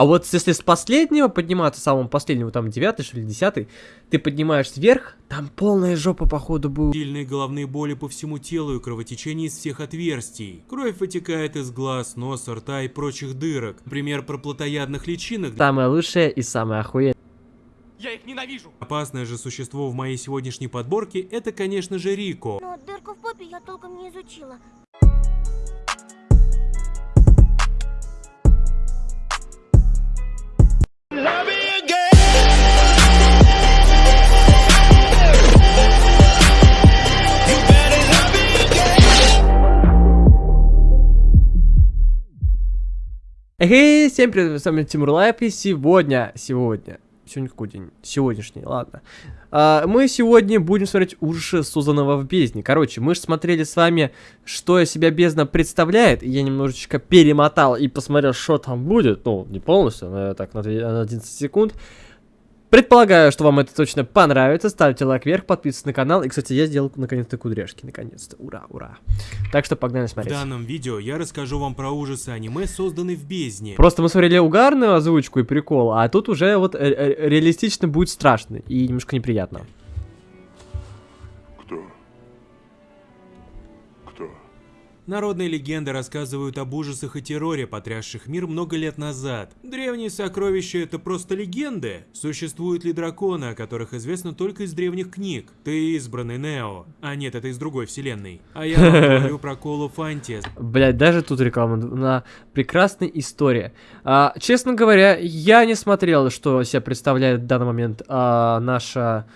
А вот если с последнего подниматься, самого последнего, там, девятый, что ли, десятый, ты поднимаешься вверх, там полная жопа, походу, будет. Сильные головные боли по всему телу и кровотечение из всех отверстий. Кровь вытекает из глаз, носа, рта и прочих дырок. Например, про плотоядных личинок. Самое лучшее и самое охуенное. Я их ненавижу. Опасное же существо в моей сегодняшней подборке – это, конечно же, Рико. Но дырку в попе я толком не изучила. Эй, всем привет, с вами Тимур Лайп, и сегодня, сегодня, сегодня какой день? Сегодняшний, ладно. А, мы сегодня будем смотреть ужасы, созданного в бездне. Короче, мы же смотрели с вами, что из себя бездна представляет, и я немножечко перемотал и посмотрел, что там будет, ну, не полностью, но так, на 11 секунд. Предполагаю, что вам это точно понравится. Ставьте лайк вверх, подписывайтесь на канал. И, кстати, я сделал наконец-то кудряшки. Наконец-то. Ура, ура. Так что погнали В смотреть. данном видео я расскажу вам про ужасы аниме, созданные в бездне. Просто мы смотрели угарную озвучку и прикол, а тут уже вот э, э, реалистично будет страшно и немножко неприятно. Кто? Кто? Народные легенды рассказывают об ужасах и терроре, потрясших мир много лет назад. Древние сокровища — это просто легенды. Существуют ли драконы, о которых известно только из древних книг? Ты избранный Нео. А нет, это из другой вселенной. А я говорю про Колу Фантис. Блять, даже тут реклама на прекрасной истории. А, честно говоря, я не смотрел, что себя представляет в данный момент а, наша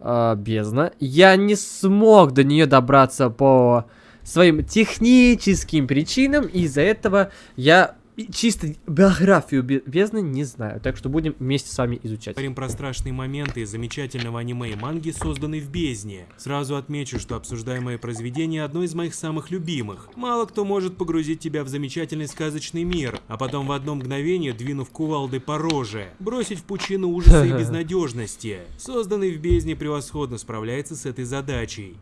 а, бездна. Я не смог до нее добраться по своим техническим причинам, и из-за этого я чисто биографию бе- бездны не знаю. Так что будем вместе с вами изучать. Говорим про страшные моменты замечательного аниме и манги, созданной в бездне. Сразу отмечу, что обсуждаемое произведение одно из моих самых любимых. Мало кто может погрузить тебя в замечательный сказочный мир, а потом в одно мгновение, двинув кувалдой по роже, бросить в пучину ужаса и безнадежности. Созданный в бездне превосходно справляется с этой задачей.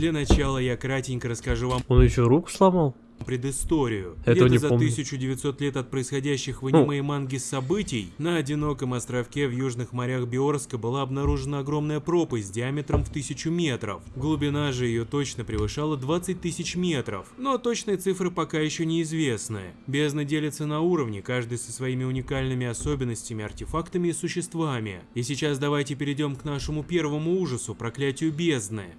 Для начала я кратенько расскажу вам Он еще руку сломал? предысторию. Где-то не за помню. 1900 лет от происходящих в Ну. аниме и манге событий на одиноком островке в южных морях Биорска была обнаружена огромная пропасть диаметром в тысячу метров. Глубина же ее точно превышала 20 тысяч метров, но точные цифры пока еще неизвестны. Бездна делится на уровни, каждый со своими уникальными особенностями, артефактами и существами. И сейчас давайте перейдем к нашему первому ужасу, проклятию бездны.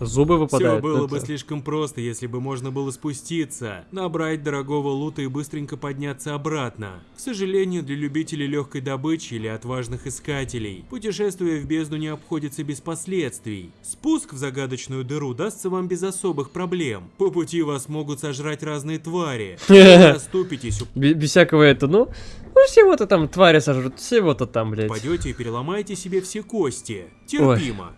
Зубы Все выпадают. было Это- бы слишком просто, если бы можно было спуститься, набрать дорогого лута и быстренько подняться обратно. К сожалению, для любителей легкой добычи или отважных искателей, путешествие в бездну не обходится без последствий. Спуск в загадочную дыру дастся вам без особых проблем. По пути вас могут сожрать разные твари. Оступитесь, Бе- Без всякого это, ну, ну всего-то там твари сожрут, всего-то там, блядь. упадете и переломаете себе все кости. Терпимо.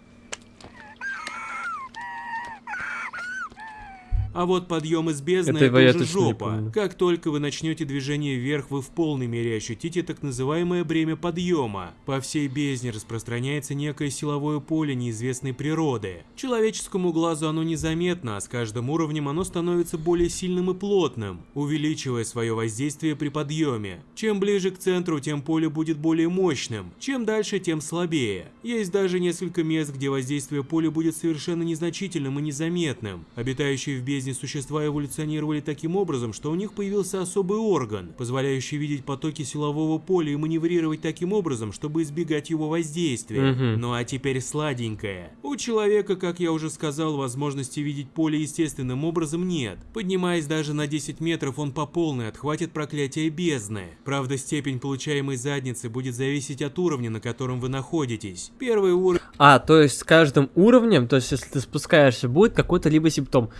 А вот подъем из бездны Это это, уже жопа. Как только вы начнете движение вверх, вы в полной мере ощутите так называемое бремя подъема. По всей бездне распространяется некое силовое поле неизвестной природы. Человеческому глазу оно незаметно, а с каждым уровнем оно становится более сильным и плотным, увеличивая свое воздействие при подъеме. Чем ближе к центру, тем поле будет более мощным, чем дальше, тем слабее. Есть даже несколько мест, где воздействие поля будет совершенно незначительным и незаметным. Обитающие в бездне существа эволюционировали таким образом, что у них появился особый орган, позволяющий видеть потоки силового поля и маневрировать таким образом, чтобы избегать его воздействия. Мгм. Ну а теперь сладенькое. У человека, как я уже сказал, возможности видеть поле естественным образом нет. Поднимаясь даже на 10 метров, он по полной отхватит проклятие бездны. Правда, степень получаемой задницы будет зависеть от уровня, на котором вы находитесь. Первый уровень А, то есть с каждым уровнем, то есть если ты спускаешься, будет какой-то либо симптом.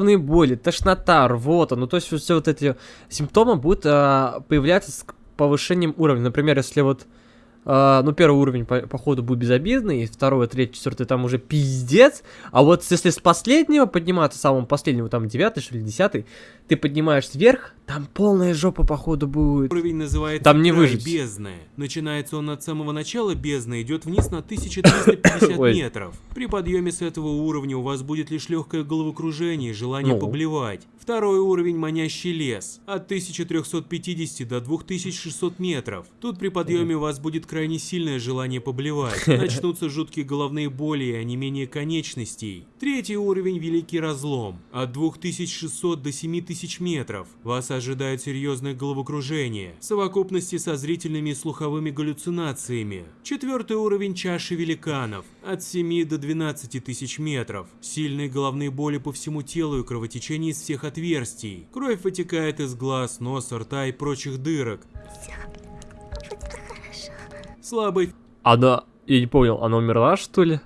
Головные боли, тошнота, рвота, ну то есть все вот эти симптомы будут а, появляться с повышением уровня. Например, если вот, а, ну первый уровень по, походу будет безобидный, и второй, третий, четвертый там уже пиздец. А вот если с последнего подниматься, самого последнего, там девятый, что ли, десятый, ты поднимаешься вверх, Там полная жопа, походу, будет. Уровень называется Там не выжить. бездны. Начинается он от самого начала бездны, идет вниз на 1350 Ой. метров. При подъеме с этого уровня у вас будет лишь легкое головокружение и желание Ну. поблевать. Второй уровень манящий лес. От 1350 до 2600 метров. Тут при подъеме у вас будет крайне сильное желание поблевать. Начнутся жуткие головные боли и онемение конечностей. Третий уровень Великий Разлом. От 2600 до 7000 метров. Вас ожидает серьезное головокружение. В совокупности со зрительными и слуховыми галлюцинациями. Четвертый уровень Чаши Великанов. От 7 до 12 тысяч метров. Сильные головные боли по всему телу и кровотечение из всех отверстий. Кровь вытекает из глаз, носа, рта и прочих дырок. Слабый Она... Я не понял, она умерла, что ли?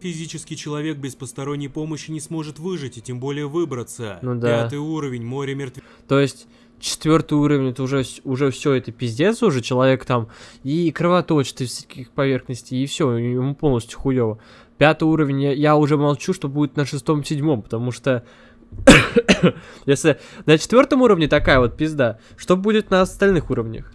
Физический человек без посторонней помощи не сможет выжить и тем более выбраться. Ну да. Пятый уровень, море мертвецов. То есть четвертый уровень, это уже, уже все, это пиздец уже, человек там и кровоточит из всяких поверхностей, и все, ему полностью хуево. Пятый уровень, я, я уже молчу, что будет на шестом-седьмом, потому что если на четвертом уровне такая вот пизда, что будет на остальных уровнях?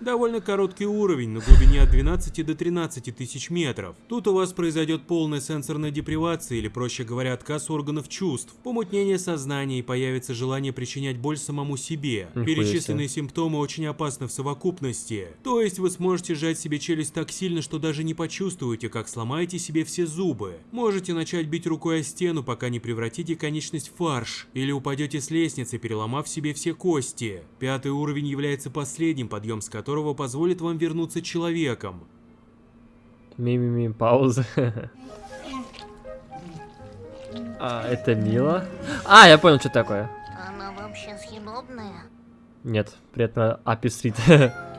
Довольно короткий уровень, на глубине от 12 до 13 тысяч метров. Тут у вас произойдет полная сенсорная депривация, или проще говоря, отказ органов чувств, помутнение сознания и появится желание причинять боль самому себе. Перечисленные симптомы очень опасны в совокупности. То есть вы сможете сжать себе челюсть так сильно, что даже не почувствуете, как сломаете себе все зубы. Можете начать бить рукой о стену, пока не превратите конечность в фарш, или упадете с лестницы, переломав себе все кости. Пятый уровень является последним, подъем с которого позволит вам вернуться человеком. Ми-ми-ми, пауза. А, это мило. А, я понял, что такое. Она вообще съедобная? Нет, приятно аписрит.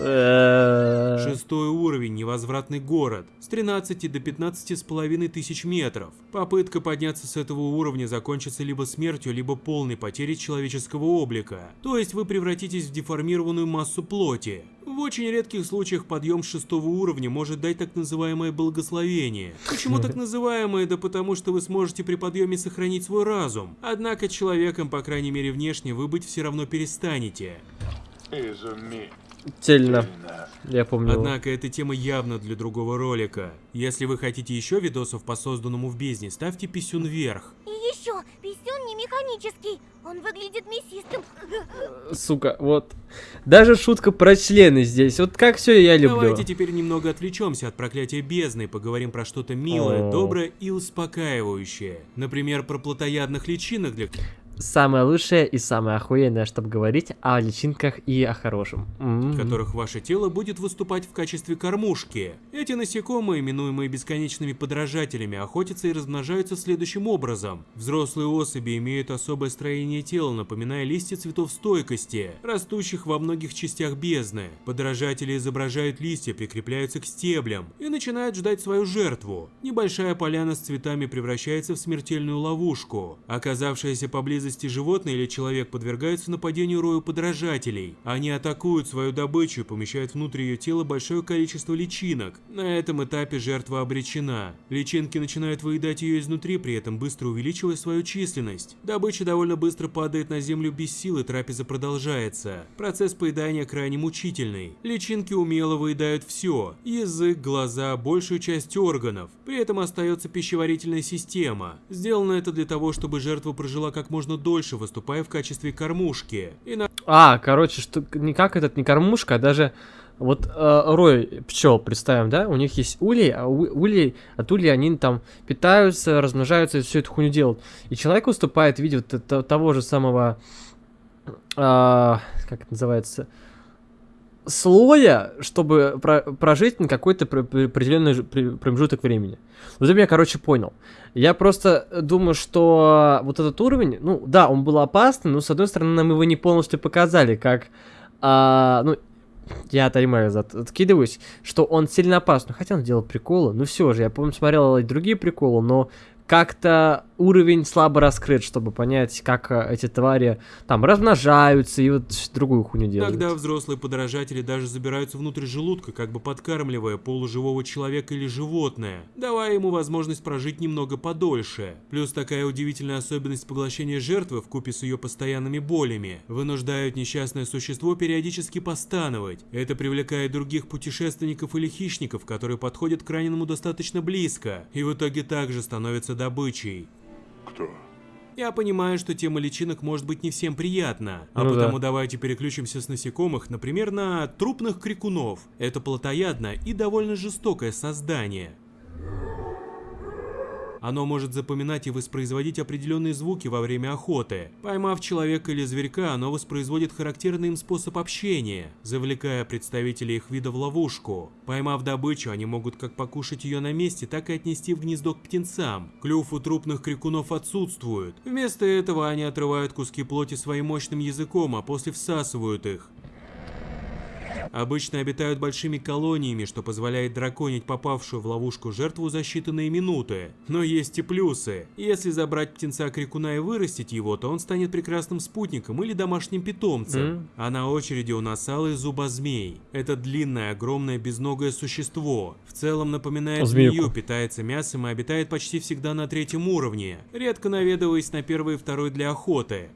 Шестой уровень, невозвратный город, с 13 до 15 с половиной тысяч метров. Попытка подняться с этого уровня закончится либо смертью, либо полной потерей человеческого облика. То есть вы превратитесь в деформированную массу плоти. В очень редких случаях подъем шестого уровня может дать так называемое благословение. Почему так называемое? Да потому что вы сможете при подъеме сохранить свой разум. Однако человеком, по крайней мере внешне, вы быть все равно перестанете. Цельно. Я помню. Однако эта тема явно для другого ролика. Если вы хотите еще видосов по созданному в бездне, ставьте писюн вверх. И еще, писюн не механический. Он выглядит мясистым. Сука, вот. Даже шутка про члены здесь. Вот как все я люблю. Давайте теперь немного отвлечемся от проклятия бездны и поговорим про что-то милое, О. доброе и успокаивающее. Например, про плотоядных личинок, для Самое лучшее и самое охуенное, чтобы говорить о личинках и о хорошем. М. которых ваше тело будет выступать в качестве кормушки. Эти насекомые, именуемые бесконечными подражателями, охотятся и размножаются следующим образом. Взрослые особи имеют особое строение тела, напоминая листья цветов стойкости, растущих во многих частях бездны. Подражатели изображают листья, прикрепляются к стеблям и начинают ждать свою жертву. Небольшая поляна с цветами превращается в смертельную ловушку. Оказавшееся поблизости животное или человек подвергаются нападению рою подражателей. Они атакуют свою добычу и помещают внутрь ее тела большое количество личинок. На этом этапе жертва обречена. Личинки начинают выедать ее изнутри, при этом быстро увеличивая свою численность. Добыча довольно быстро падает на землю без сил и трапеза продолжается. Процесс поедания крайне мучительный. Личинки умело выедают все. Язык, глаза, большую часть органов. При этом остается пищеварительная система. Сделано это для того, чтобы жертва прожила как можно дольше, выступая в качестве кормушки. И на А, короче, что не как этот, не кормушка, а даже вот э, рой пчел, представим, да, у них есть улей, а у, улей, от улей они там питаются, размножаются и всю эту хуйню делают. И человек выступает в виде вот того же самого, а, как это называется, слоя, чтобы про- прожить на какой-то пр- пр- определенный промежуток времени. Вот это я, короче, понял. Я просто думаю, что вот этот уровень, ну да, он был опасный, но с одной стороны нам его не полностью показали, как, а, ну, я от откидываюсь, что он сильно опасный, хотя он делал приколы, ну все же, я помню, смотрел и другие приколы, но как-то уровень слабо раскрыт, чтобы понять, как э, эти твари там размножаются и вот другую хуйню делают. Тогда взрослые подражатели даже забираются внутрь желудка, как бы подкармливая полуживого человека или животное, давая ему возможность прожить немного подольше. Плюс такая удивительная особенность поглощения жертвы в купе с ее постоянными болями вынуждают несчастное существо периодически постановать. Это привлекает других путешественников или хищников, которые подходят к раненому достаточно близко, и в итоге также становятся добычей. Кто? Я понимаю, что тема личинок может быть не всем приятна, а Ну да. потому давайте переключимся с насекомых, например, на трупных крикунов. Это плотоядное и довольно жестокое создание. Оно может запоминать и воспроизводить определенные звуки во время охоты. Поймав человека или зверька, оно воспроизводит характерный им способ общения, завлекая представителей их вида в ловушку. Поймав добычу, они могут как покушать ее на месте, так и отнести в гнездо к птенцам. Клюв у трупных крикунов отсутствует. Вместо этого они отрывают куски плоти своим мощным языком, а после всасывают их. Обычно обитают большими колониями, что позволяет драконить попавшую в ловушку жертву за считанные минуты. Но есть и плюсы. Если забрать птенца крикуна и вырастить его, то он станет прекрасным спутником или домашним питомцем. М. А на очереди у нас алый зубозмей. Это длинное, огромное, безногое существо. В целом напоминает Змейку. змею, питается мясом и обитает почти всегда на третьем уровне, редко наведываясь на первый и второй для охоты.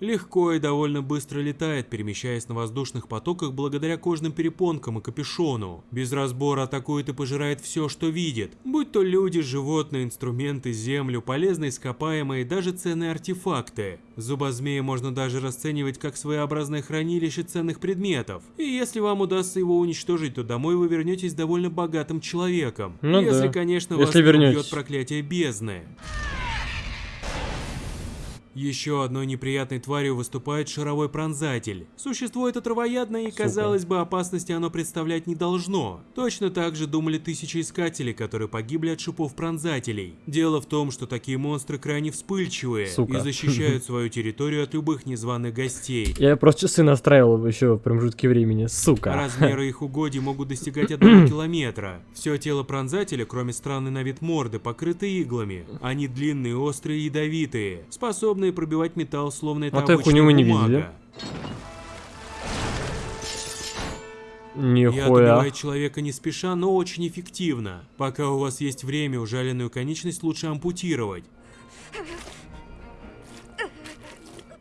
Легко и довольно быстро летает, перемещаясь на воздушных потоках благодаря кожным перепонкам и капюшону. Без разбора атакует и пожирает все, что видит. Будь то люди, животные, инструменты, землю, полезные ископаемые и даже ценные артефакты. Зубозмея можно даже расценивать как своеобразное хранилище ценных предметов. И если вам удастся его уничтожить, то домой вы вернетесь довольно богатым человеком. Ну если, да. конечно, Если вас не вернетесь. убьет проклятие бездны. Еще одной неприятной тварью выступает шаровой пронзатель. Существо это травоядное и, казалось бы, опасности оно представлять не должно. Точно так же думали тысячи искателей, которые погибли от шипов пронзателей. Дело в том, что такие монстры крайне вспыльчивые Сука. и защищают свою территорию от любых незваных гостей. Я просто часы настраивал еще в промежутке времени, сука. Размеры их угодий могут достигать одного километра. Все тело пронзателя, кроме странной на вид морды, покрыто иглами. Они длинные, острые и ядовитые, способные пробивать металл, словно это эту обычная хуйню мы не бумага. видели. Я Нихуя. добиваю человека не спеша, но очень эффективно. Пока у вас есть время, ужаленную конечность лучше ампутировать.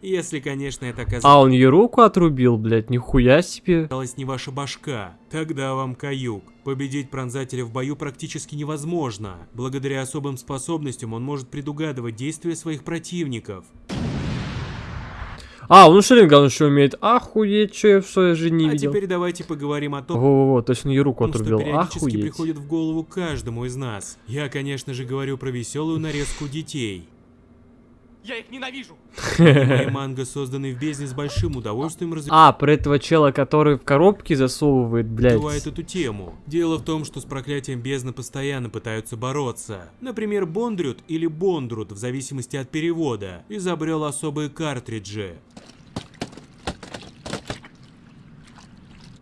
Если, конечно, это оказалось А, он ей руку отрубил, блядь, нихуя себе. осталась не ваша башка. Тогда вам каюк. Победить пронзателя в бою практически невозможно. Благодаря особым способностям он может предугадывать действия своих противников. А, он Шеринган еще умеет. Охуеть, что я в своей жизни не а видел. теперь давайте поговорим о том, Во-во-во, то есть он ей руку что отрубил. периодически Охуеть. приходит в голову каждому из нас. Я, конечно же, говорю про веселую нарезку детей. Я их ненавижу. Мои манго созданы в бездне с большим удовольствием А, про этого чела, который в коробке засовывает, блядь. развивает эту тему. Дело в том, что с проклятием бездны постоянно пытаются бороться. Например, Бондрют или Бондрут, в зависимости от перевода, изобрел особые картриджи.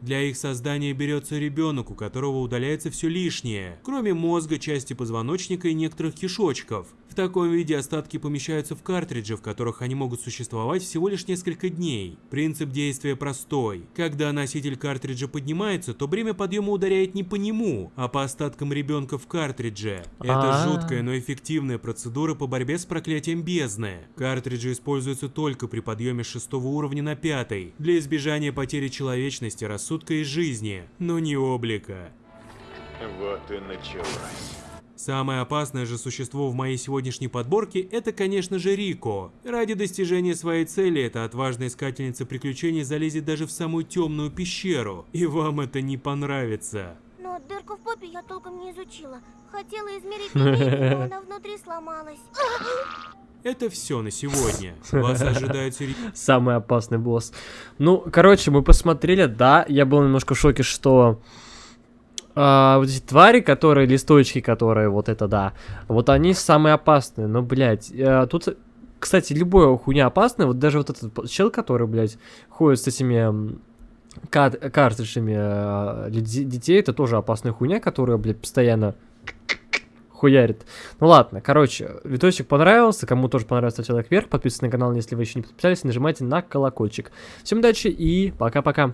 Для их создания берется ребенок, у которого удаляется все лишнее, кроме мозга, части позвоночника и некоторых кишочков. В таком виде остатки помещаются в картриджи, в которых они могут существовать всего лишь несколько дней. Принцип действия простой. Когда носитель картриджа поднимается, то бремя подъема ударяет не по нему, а по остаткам ребенка в картридже. Это А. жуткая, но эффективная процедура по борьбе с проклятием бездны. Картриджи используются только при подъеме с шестого уровня на пятый, для избежания потери человечности, рассудка и жизни, но не облика. Вот и началось. Самое опасное же существо в моей сегодняшней подборке – это, конечно же, Рико. Ради достижения своей цели эта отважная искательница приключений залезет даже в самую темную пещеру, и вам это не понравится. Но дырку в попе я толком не изучила. Хотела измерить линейку, но она внутри сломалась. Это все на сегодня. Вас ожидают серьезные Самый опасный босс. Ну, короче, мы посмотрели, да, я был немножко в шоке, что а, вот эти твари, которые, листочки, которые, вот это да, вот они самые опасные, но, блядь, э, тут, кстати, любое хуйня опасная, вот даже вот этот чел, который, блядь, ходит с этими м, кат- картриджами де- детей, это тоже опасная хуйня, которая, блядь, постоянно хуярит. Ну ладно, короче, видосик понравился. Кому тоже понравился, ставьте лайк вверх. Подписывайтесь на канал, если вы еще не подписались. Нажимайте на колокольчик. Всем удачи и пока-пока.